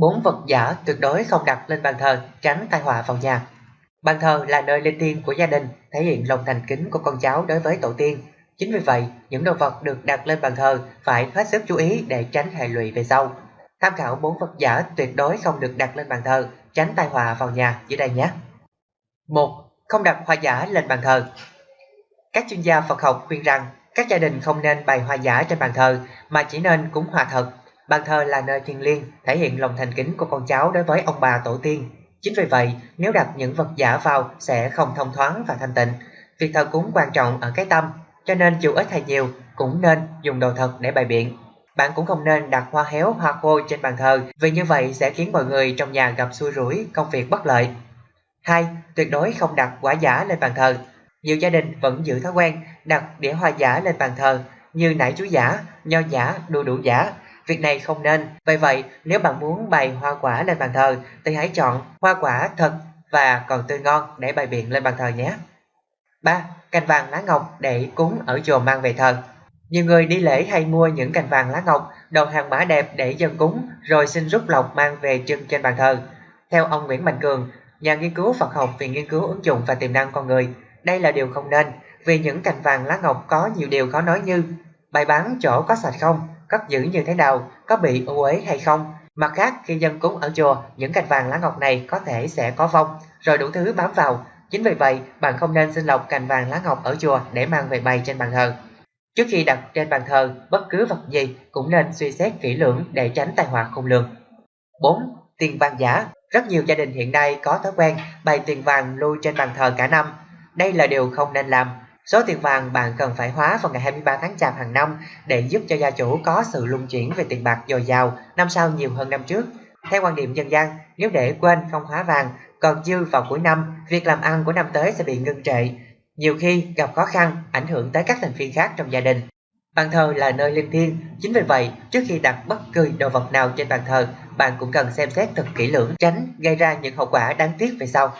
Bốn vật giả tuyệt đối không đặt lên bàn thờ, tránh tai họa vào nhà. Bàn thờ là nơi linh thiêng của gia đình, thể hiện lòng thành kính của con cháu đối với tổ tiên. Chính vì vậy, những đồ vật được đặt lên bàn thờ phải hết sức chú ý để tránh hệ lụy về sau. Tham khảo bốn vật giả tuyệt đối không được đặt lên bàn thờ, tránh tai họa vào nhà dưới đây nhé. 1. Không đặt hoa giả lên bàn thờ. Các chuyên gia Phật học khuyên rằng các gia đình không nên bày hoa giả trên bàn thờ mà chỉ nên cúng hoa thật. Bàn thờ là nơi thiêng liêng, thể hiện lòng thành kính của con cháu đối với ông bà tổ tiên. Chính vì vậy, nếu đặt những vật giả vào sẽ không thông thoáng và thanh tịnh. Việc thờ cúng quan trọng ở cái tâm, cho nên dù ít hay nhiều cũng nên dùng đồ thật để bày biện. Bạn cũng không nên đặt hoa héo, hoa khô trên bàn thờ vì như vậy sẽ khiến mọi người trong nhà gặp xui rủi, công việc bất lợi. 2. Tuyệt đối không đặt quả giả lên bàn thờ. Nhiều gia đình vẫn giữ thói quen đặt đĩa hoa giả lên bàn thờ như nải chuối giả, nho giả, đu đủ giả. Việc này không nên. Vậy vậy, nếu bạn muốn bày hoa quả lên bàn thờ thì hãy chọn hoa quả thật và còn tươi ngon để bày biện lên bàn thờ nhé. 3. Cành vàng lá ngọc để cúng ở chùa mang về thờ. Nhiều người đi lễ hay mua những cành vàng lá ngọc, đầu hàng mã đẹp để dân cúng rồi xin rút lọc mang về trưng trên bàn thờ. Theo ông Nguyễn Mạnh Cường, nhà nghiên cứu Phật học viện nghiên cứu ứng dụng và tiềm năng con người, đây là điều không nên, vì những cành vàng lá ngọc có nhiều điều khó nói như bày bán chỗ có sạch không, cất giữ như thế nào, có bị ô uế hay không. Mặt khác, khi dân cúng ở chùa, những cành vàng lá ngọc này có thể sẽ có vong, rồi đủ thứ bám vào. Chính vì vậy, bạn không nên xin lọc cành vàng lá ngọc ở chùa để mang về bày trên bàn thờ. Trước khi đặt trên bàn thờ, bất cứ vật gì cũng nên suy xét kỹ lưỡng để tránh tai họa không lường. 4. Tiền vàng giả Rất nhiều gia đình hiện nay có thói quen bày tiền vàng lưu trên bàn thờ cả năm. Đây là điều không nên làm. Số tiền vàng bạn cần phải hóa vào ngày 23 tháng Chạp hàng năm để giúp cho gia chủ có sự luân chuyển về tiền bạc dồi dào năm sau nhiều hơn năm trước. Theo quan điểm dân gian, nếu để quên không hóa vàng, còn dư vào cuối năm, việc làm ăn của năm tới sẽ bị ngưng trệ, nhiều khi gặp khó khăn ảnh hưởng tới các thành viên khác trong gia đình. Bàn thờ là nơi linh thiêng, chính vì vậy trước khi đặt bất cứ đồ vật nào trên bàn thờ, bạn cũng cần xem xét thật kỹ lưỡng tránh gây ra những hậu quả đáng tiếc về sau.